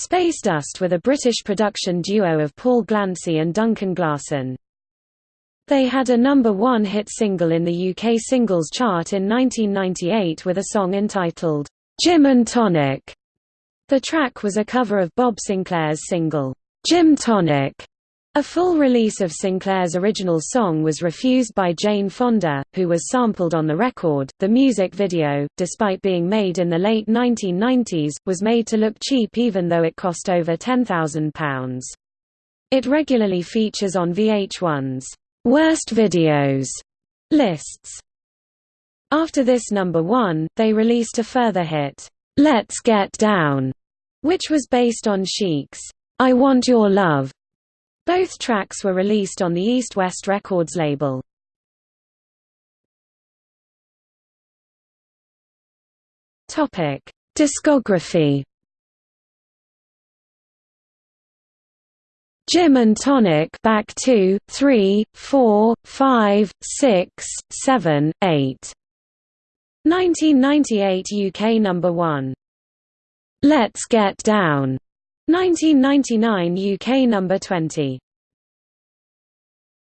Space Dust with a British production duo of Paul Glancy and Duncan Glasson. They had a number one hit single in the UK singles chart in 1998 with a song entitled, "'Gym and Tonic. The track was a cover of Bob Sinclar's single, "'Gym Tonic. A full release of Sinclar's original song was refused by Jane Fonda, who was sampled on the record. The music video, despite being made in the late 1990s, was made to look cheap even though it cost over £10,000. It regularly features on VH1's Worst Videos lists. After this number one, they released a further hit, Let's Get Down, which was based on Chic's I Want Your Love both tracks were released on the East West Records label. Topic: Discography. Gym and Tonic back 2, 3, 4, 5, 6, 7, 8. 1998 UK number 1. Let's Get Down 1999 UK number 20